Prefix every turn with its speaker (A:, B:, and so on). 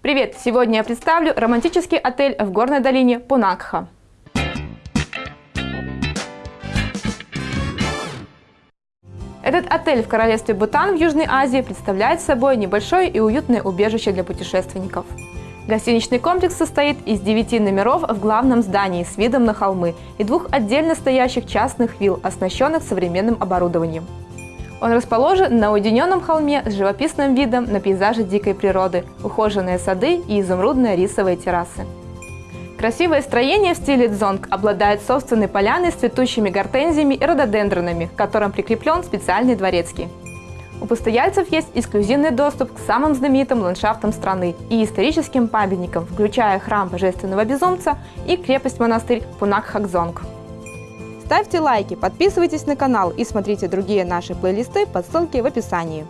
A: Привет! Сегодня я представлю романтический отель в горной долине Пунакха. Этот отель в королевстве Бутан в Южной Азии представляет собой небольшое и уютное убежище для путешественников. Гостиничный комплекс состоит из 9 номеров в главном здании с видом на холмы и двух отдельно стоящих частных вилл, оснащенных современным оборудованием. Он расположен на уединенном холме с живописным видом на пейзажи дикой природы, ухоженные сады и изумрудные рисовые террасы. Красивое строение в стиле дзонг обладает собственной поляной с цветущими гортензиями и рододендронами, к которым прикреплен специальный дворецкий. У постояльцев есть эксклюзивный доступ к самым знаменитым ландшафтам страны и историческим памятникам, включая храм Божественного Безумца и крепость-монастырь Пунак-Хакзонг. Ставьте лайки, подписывайтесь на канал и смотрите другие наши плейлисты по ссылке в описании.